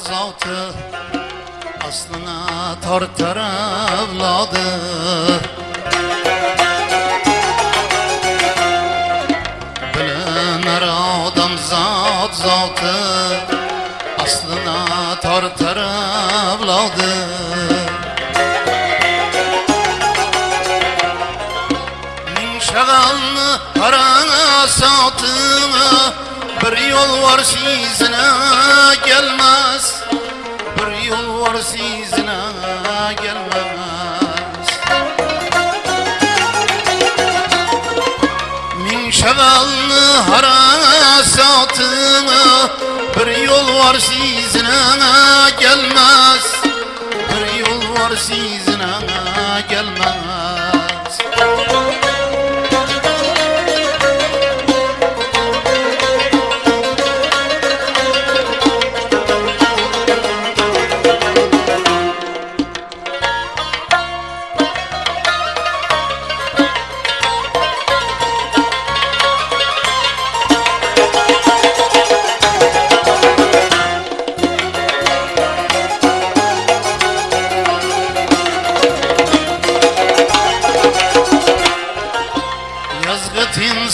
zotı Aslına tortar evladı. Bilinar adam zat zatı Aslına tortar evladı. Min şagalını harana satımı Bir yol var sizine gelmez. Bir yol var sizine gelmez. Min şagalını harana satımı Bir yol var sizine gelmez. Bir yol var sizine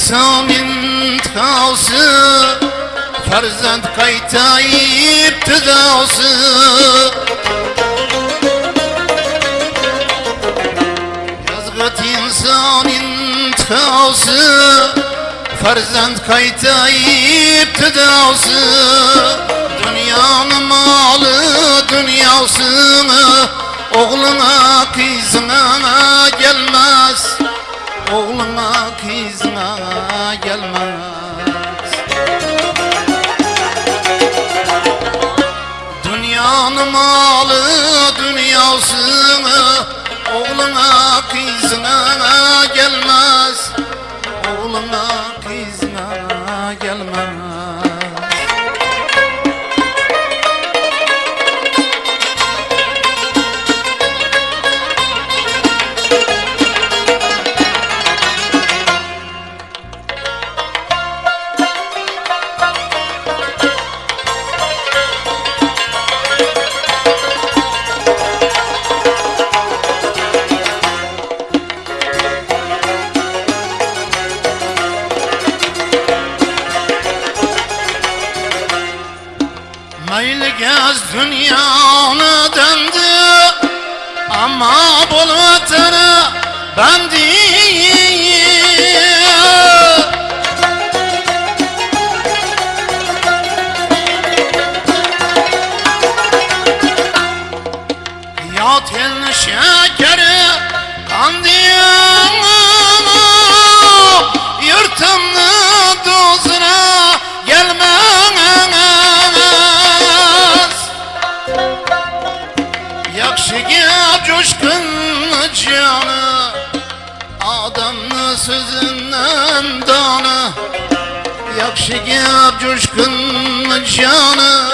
İnsan intikası Farzand kaytayıp tüdası Yazgıt insan intikası Farzand kaytayıp tüdası Dünyanın malı dünyasını Oğluna kızına gelmez. Oğluna Dünyanın malı dünyasını Oğluna kızına Mayli gez dünyanı döndü. Ama bul vatanı ben değil. Ya tel şekeri Yırtımlı sözünden danı Yakşı gel coşkun canı.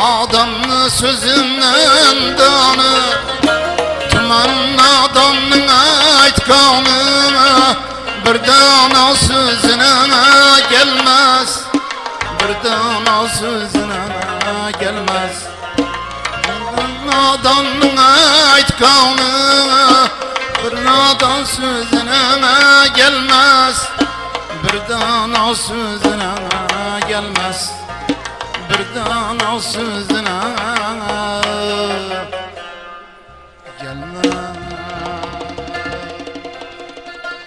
Adamlı sözünden danı Tümen adamın aytkanı Bir dana sözüne gelmez Bir dana sözüne gelmez. Nadanın aytkanı Bir nadan sözüne gelmez. Bir dana sözüne gelmez. Bir dana sözüne